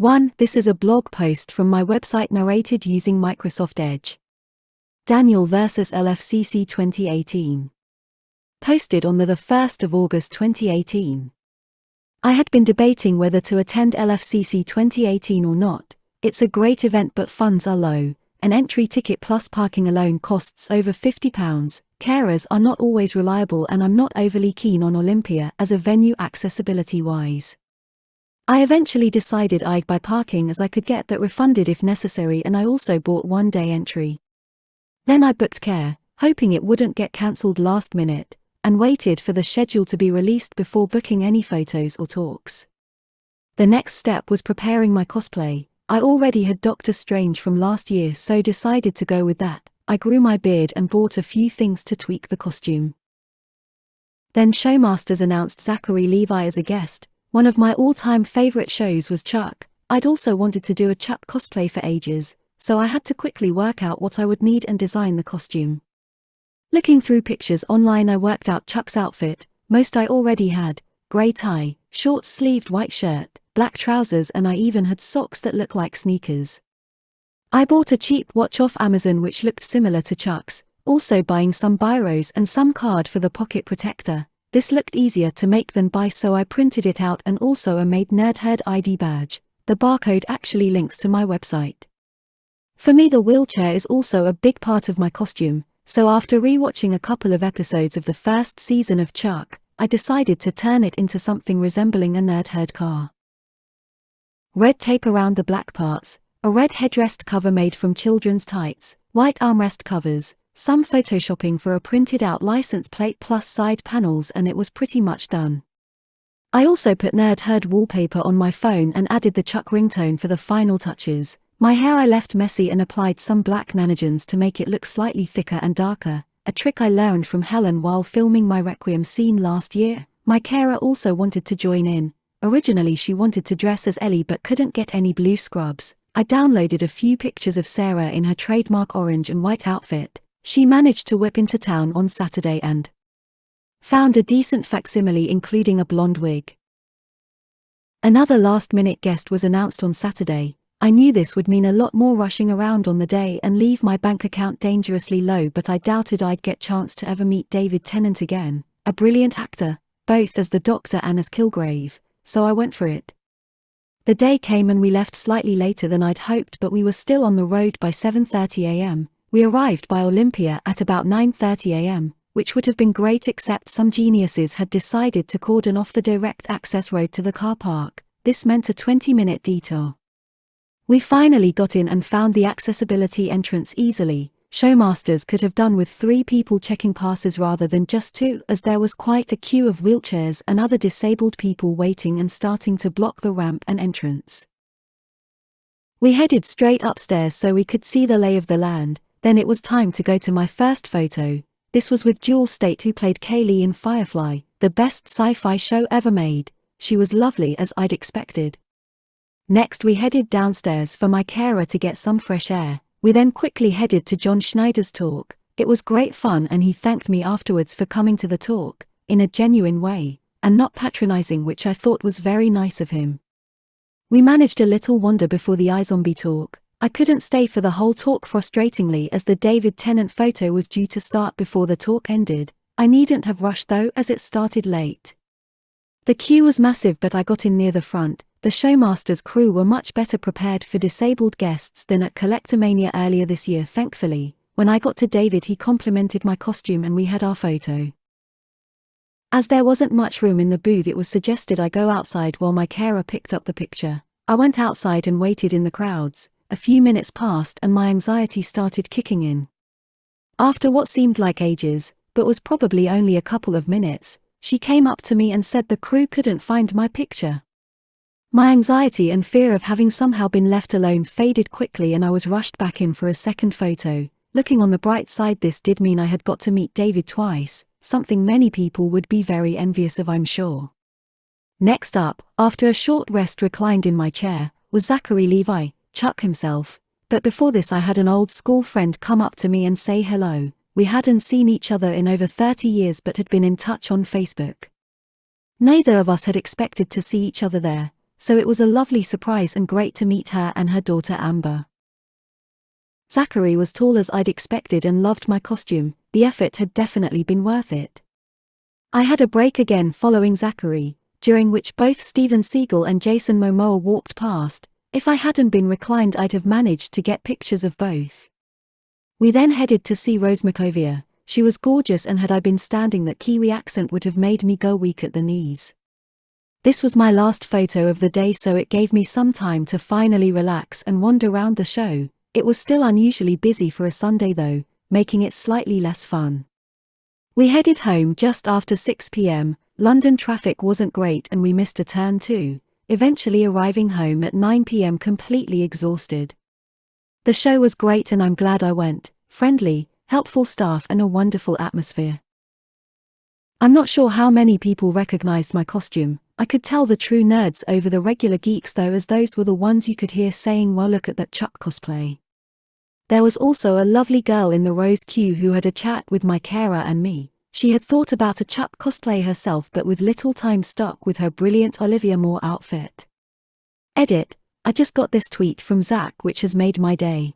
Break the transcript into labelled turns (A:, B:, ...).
A: 1. This is a blog post from my website narrated using Microsoft Edge. Daniel vs. LFCC 2018. Posted on the 1st of August 2018. I had been debating whether to attend LFCC 2018 or not. It's a great event but funds are low. An entry ticket plus parking alone costs over £50. Carers are not always reliable and I'm not overly keen on Olympia as a venue accessibility wise. I eventually decided I'd buy parking as I could get that refunded if necessary and I also bought one day entry. Then I booked care, hoping it wouldn't get cancelled last minute, and waited for the schedule to be released before booking any photos or talks. The next step was preparing my cosplay. I already had Doctor Strange from last year so decided to go with that. I grew my beard and bought a few things to tweak the costume. Then Showmasters announced Zachary Levi as a guest, one of my all-time favorite shows was Chuck. I'd also wanted to do a Chuck cosplay for ages, so I had to quickly work out what I would need and design the costume. Looking through pictures online I worked out Chuck's outfit, most I already had, grey tie, short-sleeved white shirt, black trousers and I even had socks that look like sneakers. I bought a cheap watch off Amazon which looked similar to Chuck's, also buying some biros and some card for the pocket protector, this looked easier to make than buy so I printed it out and also a made Nerdherd ID badge. The barcode actually links to my website. For me the wheelchair is also a big part of my costume, so after rewatching a couple of episodes of the first season of Chuck, I decided to turn it into something resembling a Nerdherd car. Red tape around the black parts, a red headrest cover made from children's tights, white armrest covers, some photoshopping for a printed out license plate plus side panels and it was pretty much done. I also put Nerdherd wallpaper on my phone and added the Chuck ringtone for the final touches. My hair I left messy and applied some black nanogens to make it look slightly thicker and darker, a trick I learned from Helen while filming my Requiem scene last year. My carer also wanted to join in. Originally she wanted to dress as Ellie but couldn't get any blue scrubs. I downloaded a few pictures of Sarah in her trademark orange and white outfit, she managed to whip into town on Saturday and found a decent facsimile including a blonde wig. Another last-minute guest was announced on Saturday. I knew this would mean a lot more rushing around on the day and leave my bank account dangerously low but I doubted I'd get chance to ever meet David Tennant again, a brilliant actor, both as the Doctor and as Kilgrave, so I went for it. The day came and we left slightly later than I'd hoped but we were still on the road by 7.30am, we arrived by Olympia at about 9.30 am, which would have been great except some geniuses had decided to cordon off the direct access road to the car park. This meant a 20-minute detour. We finally got in and found the accessibility entrance easily. Showmasters could have done with three people checking passes rather than just two, as there was quite a queue of wheelchairs and other disabled people waiting and starting to block the ramp and entrance. We headed straight upstairs so we could see the lay of the land, then it was time to go to my first photo. This was with Jewel Staite who played Kaylee in Firefly, the best sci-fi show ever made. She was lovely as I'd expected. Next we headed downstairs for my carer to get some fresh air. We then quickly headed to John Schneider's talk. It was great fun and he thanked me afterwards for coming to the talk, in a genuine way, and not patronizing which I thought was very nice of him. We managed a little wander before the iZombie talk, I couldn't stay for the whole talk frustratingly as the David Tennant photo was due to start before the talk ended. I needn't have rushed though as it started late. The queue was massive but I got in near the front. The Showmasters crew were much better prepared for disabled guests than at Collectormania earlier this year thankfully. When I got to David he complimented my costume and we had our photo. As there wasn't much room in the booth it was suggested I go outside while my carer picked up the picture. I went outside and waited in the crowds, a few minutes passed and my anxiety started kicking in. After what seemed like ages, but was probably only a couple of minutes, she came up to me and said the crew couldn't find my picture. My anxiety and fear of having somehow been left alone faded quickly and I was rushed back in for a second photo. Looking on the bright side this did mean I had got to meet David twice, something many people would be very envious of I'm sure. Next up, after a short rest reclined in my chair, was Zachary Levi, Chuck himself, but before this I had an old school friend come up to me and say hello. We hadn't seen each other in over 30 years but had been in touch on Facebook. Neither of us had expected to see each other there, so it was a lovely surprise and great to meet her and her daughter Amber. Zachary was tall as I'd expected and loved my costume, the effort had definitely been worth it. I had a break again following Zachary, during which both Steven Seagal and Jason Momoa walked past. If I hadn't been reclined, I'd have managed to get pictures of both. We then headed to see Rose McIver. She was gorgeous, and had I been standing, that Kiwi accent would have made me go weak at the knees. This was my last photo of the day, so it gave me some time to finally relax and wander around the show. It was still unusually busy for a Sunday though, making it slightly less fun. We headed home just after 6 pm, London traffic wasn't great and we missed a turn too, eventually arriving home at 9 pm completely exhausted. The show was great and I'm glad I went, friendly, helpful staff and a wonderful atmosphere. I'm not sure how many people recognized my costume, I could tell the true nerds over the regular geeks though as those were the ones you could hear saying well look at that Chuck cosplay. There was also a lovely girl in the Rose queue who had a chat with my carer and me. She had thought about a Chuck cosplay herself but with little time stuck with her brilliant Olivia Moore outfit. Edit, I just got this tweet from Zach which has made my day.